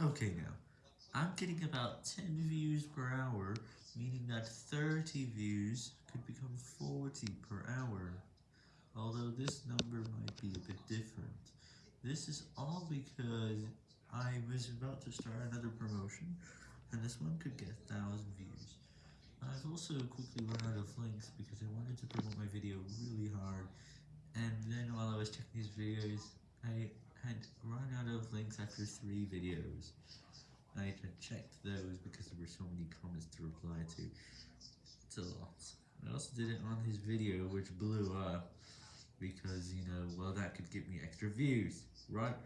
Okay now, I'm getting about 10 views per hour, meaning that 30 views could become 40 per hour, although this number might be a bit different. This is all because I was about to start another promotion, and this one could get 1000 views. I've also quickly run out of links because I wanted to promote my video really hard, and then while I was checking these videos, I had run out of after 3 videos. I checked those because there were so many comments to reply to. It's a lot. I also did it on his video, which blew up, because, you know, well, that could give me extra views, right?